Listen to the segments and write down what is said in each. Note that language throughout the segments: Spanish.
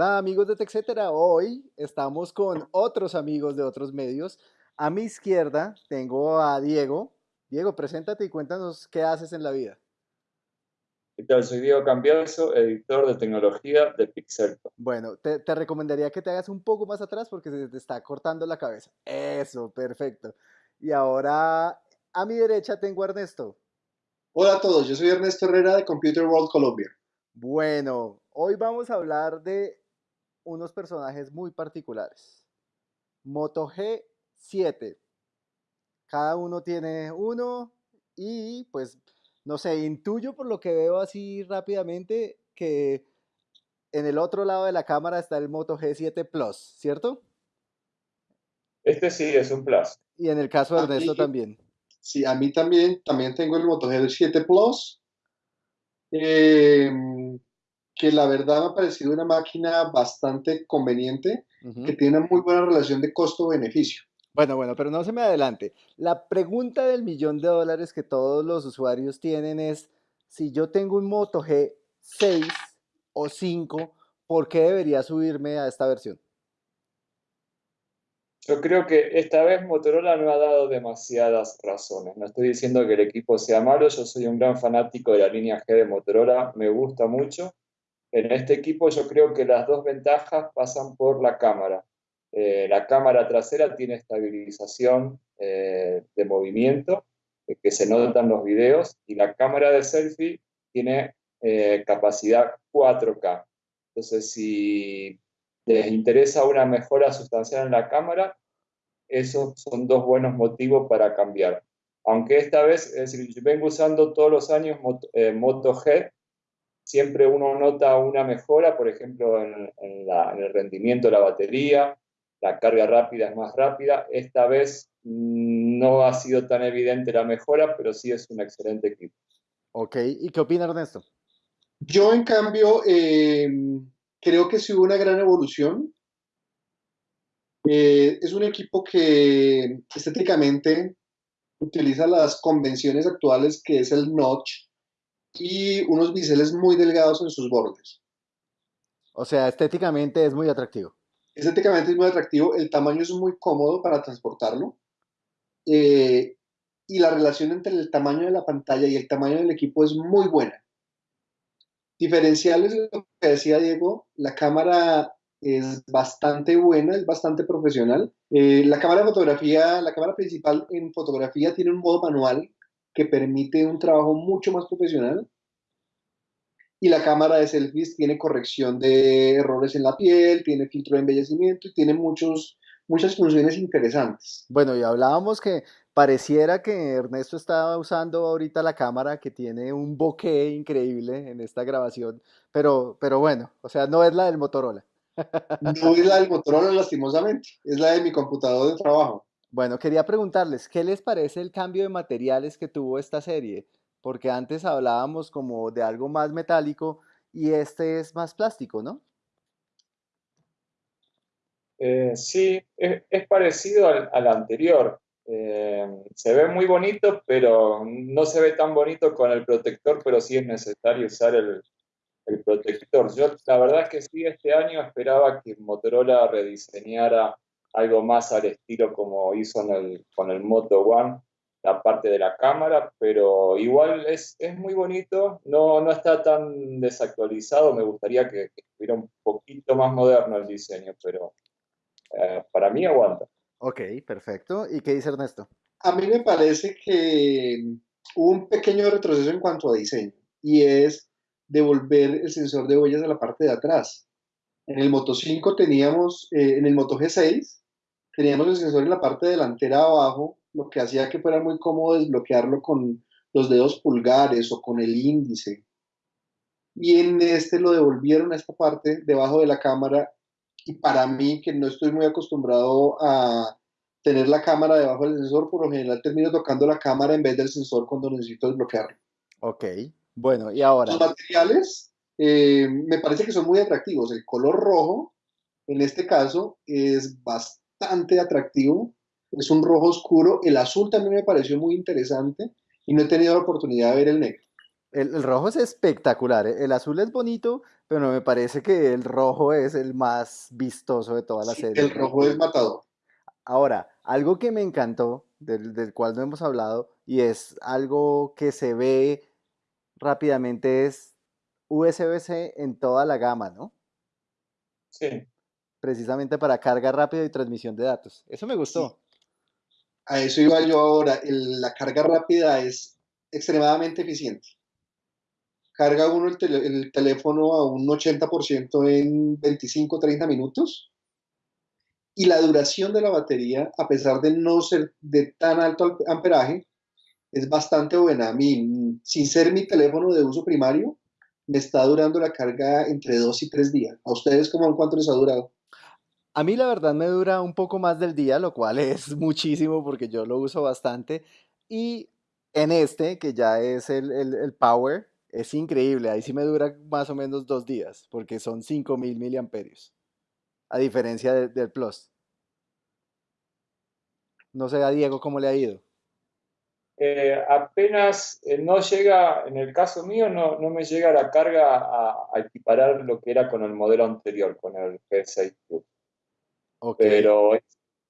Hola amigos de TechCetera, hoy estamos con otros amigos de otros medios. A mi izquierda tengo a Diego. Diego, preséntate y cuéntanos qué haces en la vida. ¿Qué tal? Soy Diego Cambiaso, editor de tecnología de Pixelco. Bueno, te, te, recomendaría que te hagas un poco más atrás porque se te está cortando la cabeza. Eso, perfecto. Y ahora a mi derecha tengo a Ernesto. Hola a todos, yo soy Ernesto Herrera de Computer World Colombia. Bueno, hoy vamos a hablar de unos personajes muy particulares. Moto G7. Cada uno tiene uno y pues no sé, intuyo por lo que veo así rápidamente que en el otro lado de la cámara está el Moto G7 Plus, ¿cierto? Este sí es un Plus. Y en el caso de Ernesto también. Sí, a mí también, también tengo el Moto G7 Plus. Eh, que la verdad me ha parecido una máquina bastante conveniente, que tiene una muy buena relación de costo-beneficio. Bueno, bueno, pero no se me adelante. La pregunta del millón de dólares que todos los usuarios tienen es, si yo tengo un Moto G6 o 5, ¿por qué debería subirme a esta versión? Yo creo que esta vez Motorola no ha dado demasiadas razones. No estoy diciendo que el equipo sea malo, yo soy un gran fanático de la línea G de Motorola, me gusta mucho. En este equipo yo creo que las dos ventajas pasan por la cámara. Eh, la cámara trasera tiene estabilización eh, de movimiento, eh, que se nota en los videos, y la cámara de selfie tiene capacidad 4K. Entonces, si les interesa una mejora sustancial en la cámara, esos son dos buenos motivos para cambiar. Aunque esta vez, es decir, yo vengo usando todos los años Moto, Moto G, siempre uno nota una mejora, por ejemplo, en, el rendimiento de la batería, la carga rápida es más rápida. Esta vez no ha sido tan evidente la mejora, pero sí es un excelente equipo. Ok, ¿y qué opina Ernesto? Yo, en cambio, em, creo que sí hubo una gran evolución. Eh, es un equipo que estéticamente utiliza las convenciones actuales, que es el notch, y unos biseles muy delgados en sus bordes. O sea, estéticamente es muy atractivo. Estéticamente es muy atractivo, el tamaño es muy cómodo para transportarlo. Eh, y la relación entre el tamaño de la pantalla y el tamaño del equipo es muy buena. Diferenciales, lo que decía Diego, la cámara es bastante buena, es bastante profesional. Eh, la cámara de fotografía, la cámara principal en fotografía tiene un modo manual que permite un trabajo mucho más profesional y la cámara de selfies tiene corrección de errores en la piel, tiene filtro de embellecimiento y tiene muchos, muchas funciones interesantes. Bueno, y hablábamos que pareciera que Ernesto estaba usando ahorita la cámara que tiene un bokeh increíble en esta grabación, pero, pero bueno, o sea, no es la del Motorola. No es la del Motorola, lastimosamente, es la de mi computador de trabajo. Bueno, quería preguntarles, ¿qué les parece el cambio de materiales que tuvo esta serie? porque antes hablábamos como de algo más metálico y este es más plástico, ¿no? Eh, sí, es, parecido al, anterior. Eh, se ve muy bonito, pero no se ve tan bonito con el protector, pero sí es necesario usar el, protector. Yo la verdad es que sí, este año esperaba que Motorola rediseñara algo más al estilo como hizo con el Moto One, la parte de la cámara, pero igual es, es muy bonito, no, no está tan desactualizado, me gustaría que, estuviera un poquito más moderno el diseño, pero eh, para mí aguanta. Ok, perfecto. ¿Y qué dice Ernesto? A mí me parece que hubo un pequeño retroceso en cuanto a diseño, y es devolver el sensor de huellas a la parte de atrás. En el Moto 5 teníamos, eh, en el Moto G6, teníamos el sensor en la parte delantera abajo lo que hacía que fuera muy cómodo desbloquearlo con los dedos pulgares o con el índice. Y en este lo devolvieron a esta parte debajo de la cámara y para mí, que no estoy muy acostumbrado a tener la cámara debajo del sensor, por lo general termino tocando la cámara en vez del sensor cuando necesito desbloquearlo. Ok, bueno, y ahora... Los materiales eh, me parece que son muy atractivos. El color rojo, en este caso, es bastante atractivo es un rojo oscuro. El azul también me pareció muy interesante y no he tenido la oportunidad de ver el negro. El, rojo es espectacular. ¿eh? El azul es bonito, pero me parece que el rojo es el más vistoso de toda la serie. El rojo es matador. Ahora, algo que me encantó, del, del, cual no hemos hablado, y es algo que se ve rápidamente, es USB-C en toda la gama, ¿no? Sí. Precisamente para carga rápida y transmisión de datos. Eso me gustó. A eso iba yo ahora. la carga rápida es extremadamente eficiente. Carga uno el, teléfono a un 80% en 25-30 minutos. Y la duración de la batería, a pesar de no ser de tan alto amperaje, es bastante buena. A mí, sin ser mi teléfono de uso primario, me está durando la carga entre dos y tres días. ¿A ustedes cómo cuánto les ha durado? A mí la verdad me dura un poco más del día, lo cual es muchísimo porque yo lo uso bastante. Y en este, que ya es el, Power, es increíble. Ahí sí me dura más o menos dos días porque son 5000 miliamperios. A diferencia del Plus. No sé a Diego cómo le ha ido. Eh, apenas eh, no llega, en el caso mío, no, no me llega la carga a, equiparar lo que era con el modelo anterior, con el G6 Plus. Pero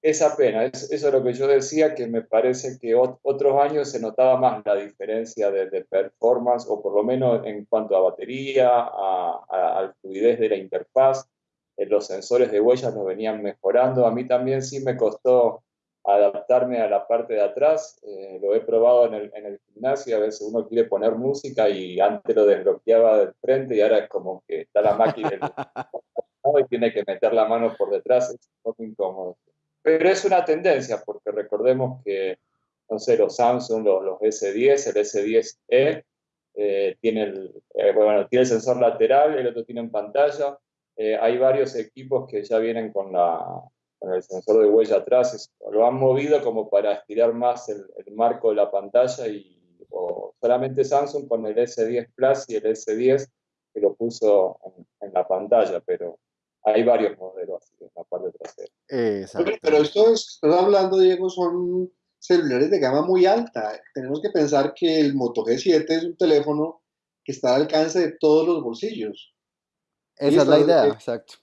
es, apenas, eso es lo que yo decía, que me parece que otros años se notaba más la diferencia de, performance, o por lo menos en cuanto a batería, a, a, fluidez de la interfaz. Eh, los sensores de huellas lo venían mejorando. A mí también sí me costó adaptarme a la parte de atrás. Eh, lo he probado en el, en el, gimnasio, a veces uno quiere poner música y antes lo desbloqueaba del frente y ahora es como que está la máquina y tiene que meter la mano por detrás, es un poco incómodo. Pero es una tendencia, porque recordemos que, no sé, los Samsung, los, los S10, el S10e, eh, tiene, el, eh, bueno, tiene el sensor lateral, el otro tiene en pantalla. hay varios equipos que ya vienen con la, con el sensor de huella atrás, lo han movido como para estirar más el, marco de la pantalla y solamente Samsung con el S10 Plus y el S10 que lo puso en, la pantalla, pero hay varios modelos así en la parte trasera. Exacto. Pero esto es, estás hablando, Diego, son celulares de gama muy alta. Tenemos que pensar que el Moto G7 es un teléfono que está al alcance de todos los bolsillos. Esa es la idea, exacto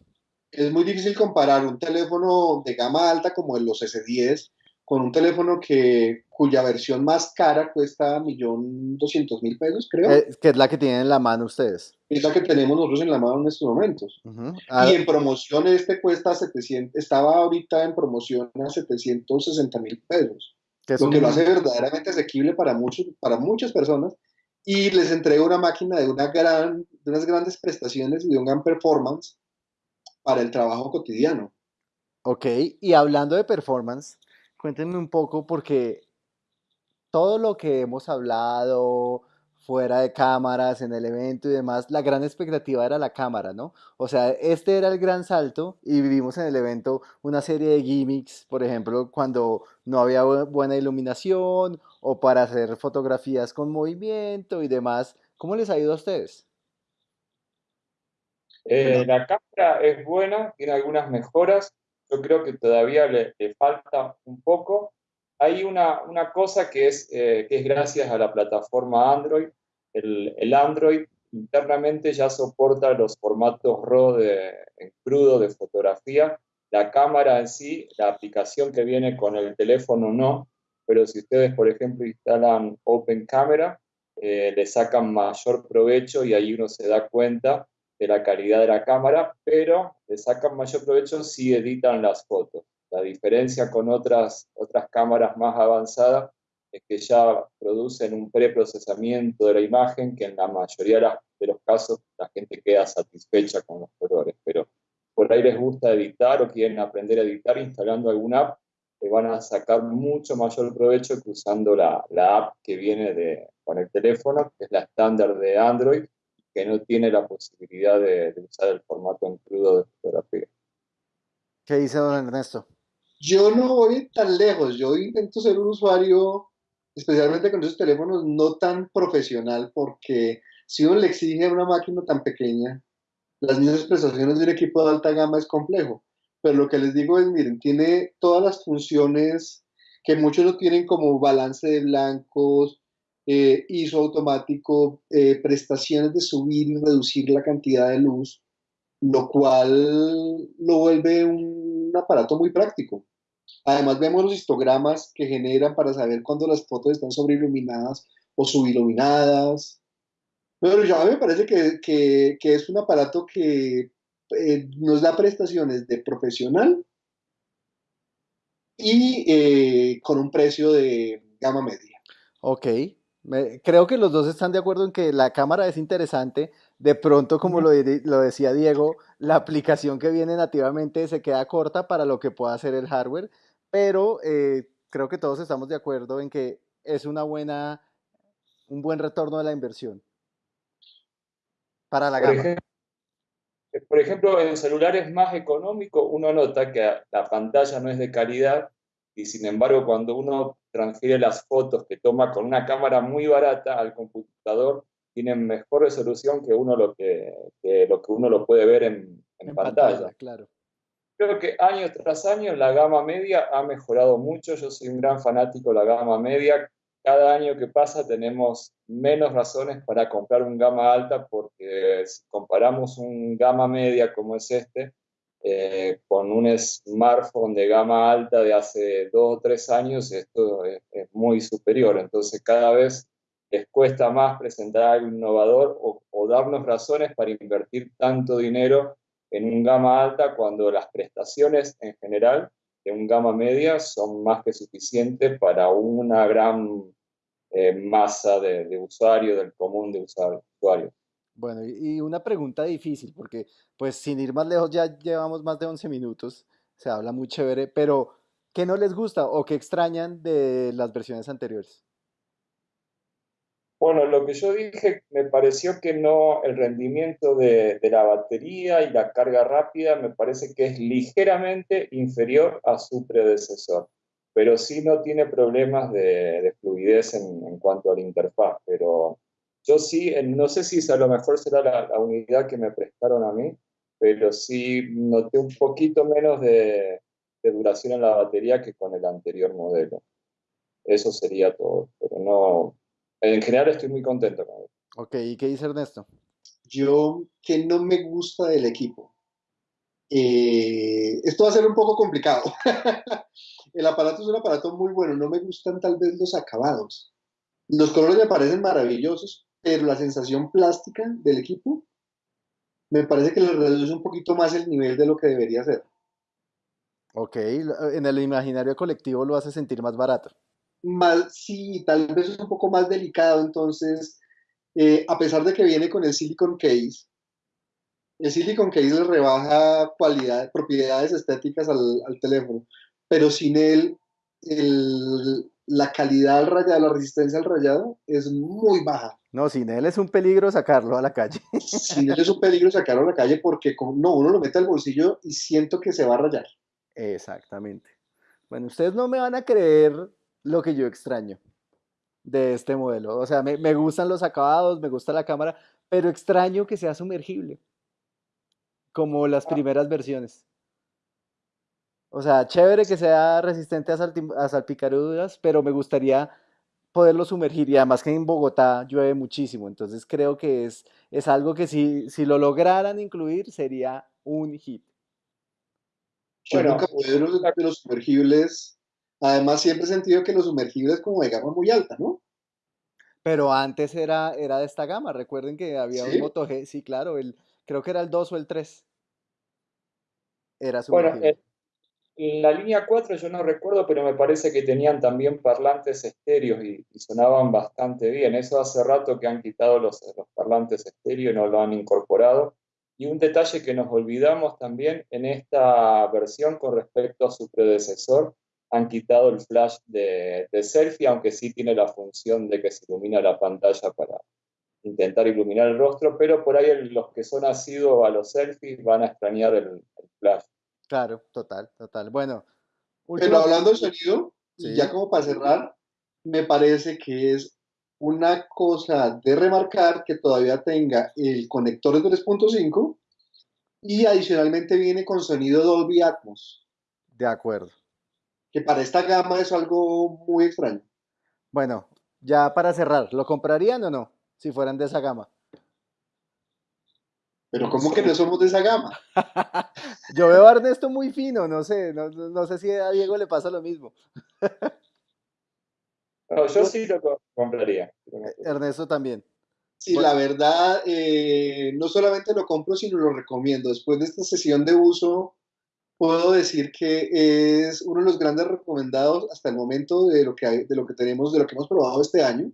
es muy difícil comparar un teléfono de gama alta como el los S10 con un teléfono que, cuya versión más cara cuesta 1.200.000 pesos, creo. Eh, que es la que tienen en la mano ustedes. Es la que tenemos nosotros en la mano en estos momentos. Y en promoción este cuesta 700, estaba ahorita en promoción a 760 mil pesos. lo que lo hace verdaderamente asequible para, muchos, para muchas personas. Y les entrega una máquina de, una gran, de unas grandes prestaciones y de un gran performance para el trabajo cotidiano. Ok, y hablando de performance, cuéntenme un poco porque todo lo que hemos hablado fuera de cámaras, en el evento y demás, la gran expectativa era la cámara, ¿no? O sea, este era el gran salto y vivimos en el evento una serie de gimmicks, por ejemplo, cuando no había buena iluminación o para hacer fotografías con movimiento y demás. ¿Cómo les ha ido a ustedes? Eh, la cámara es buena, tiene algunas mejoras. Yo creo que todavía le, falta un poco. Hay una, una cosa que es, eh, que es gracias a la plataforma Android. El, el, Android internamente ya soporta los formatos RAW de, en crudo de fotografía. La cámara en sí, la aplicación que viene con el teléfono no, pero si ustedes, por ejemplo, instalan Open Camera, eh, le sacan mayor provecho y ahí uno se da cuenta de la calidad de la cámara, pero le sacan mayor provecho si editan las fotos. La diferencia con otras, otras cámaras más avanzadas es que ya producen un preprocesamiento de la imagen que en la mayoría de los casos la gente queda satisfecha con los colores, pero por ahí les gusta editar o quieren aprender a editar instalando alguna app, le van a sacar mucho mayor provecho que usando la, la app que viene de, con el teléfono, que es la estándar de Android, que no tiene la posibilidad de, usar el formato en crudo de fotografía. ¿Qué dice don Ernesto? Yo no voy tan lejos, yo intento ser un usuario, especialmente con esos teléfonos, no tan profesional, porque si uno le exige una máquina tan pequeña, las mismas prestaciones de un equipo de alta gama es complejo. Pero lo que les digo es, miren, tiene todas las funciones que muchos no tienen como balance de blancos, eh, automático, eh, prestaciones de subir y reducir la cantidad de luz, lo cual lo vuelve un aparato muy práctico. Además vemos los histogramas que generan para saber cuándo las fotos están sobreiluminadas o subiluminadas. Pero ya me parece que, es un aparato que eh, nos da prestaciones de profesional y eh, con un precio de gama media. Ok, creo que los dos están de acuerdo en que la cámara es interesante. De pronto, como lo, lo, decía Diego, la aplicación que viene nativamente se queda corta para lo que pueda hacer el hardware, pero eh, creo que todos estamos de acuerdo en que es una buena, un buen retorno de la inversión para la gama. por ejemplo, en celulares más económicos uno nota que la pantalla no es de calidad y sin embargo cuando uno transfiere las fotos que toma con una cámara muy barata al computador, tienen mejor resolución que uno lo que, lo que uno lo puede ver en, pantalla. Claro. Creo que año tras año la gama media ha mejorado mucho. Yo soy un gran fanático de la gama media. Cada año que pasa tenemos menos razones para comprar un gama alta porque si comparamos un gama media como es este, eh, con un smartphone de gama alta de hace dos o tres años, esto es, muy superior. Entonces cada vez les cuesta más presentar algo innovador o, darnos razones para invertir tanto dinero en un gama alta cuando las prestaciones en general de un gama media son más que suficientes para una gran eh, masa de, de usuarios, del común de usuarios. Bueno, y una pregunta difícil, porque pues sin ir más lejos ya llevamos más de 11 minutos, se habla muy chévere, pero ¿qué no les gusta o qué extrañan de las versiones anteriores? Bueno, lo que yo dije me pareció que no, el rendimiento de, la batería y la carga rápida me parece que es ligeramente inferior a su predecesor, pero sí no tiene problemas de, fluidez en, cuanto a la interfaz, pero yo sí, no sé si a lo mejor será la, unidad que me prestaron a mí, pero sí noté un poquito menos de, duración en la batería que con el anterior modelo. Eso sería todo, pero no, en general estoy muy contento con él. Ok, ¿y qué dice Ernesto? Yo que no me gusta del equipo. Eh, esto va a ser un poco complicado. el aparato es un aparato muy bueno, no me gustan tal vez los acabados. Los colores me parecen maravillosos, pero la sensación plástica del equipo me parece que le reduce un poquito más el nivel de lo que debería ser. Ok, en el imaginario colectivo lo hace sentir más barato. Más, sí, tal vez es un poco más delicado, entonces, eh, a pesar de que viene con el silicon case, el silicon case le rebaja cualidad, propiedades estéticas al, al teléfono, pero sin él, el, la calidad al rayado, la resistencia al rayado es muy baja. No, sin él es un peligro sacarlo a la calle. Sin él es un peligro sacarlo a la calle porque no, uno lo mete al bolsillo y siento que se va a rayar. Exactamente. Bueno, ustedes no me van a creer lo que yo extraño de este modelo. O sea, me, me gustan los acabados, me gusta la cámara, pero extraño que sea sumergible, como las ah. primeras versiones. O sea, chévere que sea resistente a, salpicaduras, pero me gustaría poderlo sumergir y además que en Bogotá llueve muchísimo, entonces creo que es, es algo que si, si lo lograran incluir sería un hit. Yo nunca pude los, los sumergibles, además siempre he sentido que los sumergibles como de gama muy alta, ¿no? Pero antes era, era de esta gama, recuerden que había un Moto G, sí, claro, el, creo que era el 2 o el 3. Era sumergible. Bueno, la línea 4 yo no recuerdo, pero me parece que tenían también parlantes estéreos y, sonaban bastante bien. Eso hace rato que han quitado los, parlantes estéreos y no lo han incorporado. Y un detalle que nos olvidamos también en esta versión con respecto a su predecesor, han quitado el flash de, de selfie, aunque sí tiene la función de que se ilumina la pantalla para intentar iluminar el rostro, pero por ahí los que son asiduos a los selfies van a extrañar el flash. Claro, total, total. Bueno. Pero hablando de sonido, ya como para cerrar, me parece que es una cosa de remarcar que todavía tenga el conector de 3.5 y adicionalmente viene con sonido Dolby Atmos. De acuerdo. Que para esta gama es algo muy extraño. Bueno, Ya para cerrar, ¿lo comprarían o no? Si fueran de esa gama. Pero ¿cómo que no somos de esa gama? Yo veo a Ernesto muy fino, no sé, no, no sé si a Diego le pasa lo mismo. No, yo sí lo compraría. Ernesto también. Sí, la verdad, eh, no solamente lo compro, sino lo recomiendo. Después de esta sesión de uso, puedo decir que es uno de los grandes recomendados hasta el momento de lo que, hay, de lo que tenemos, de lo que hemos probado este año.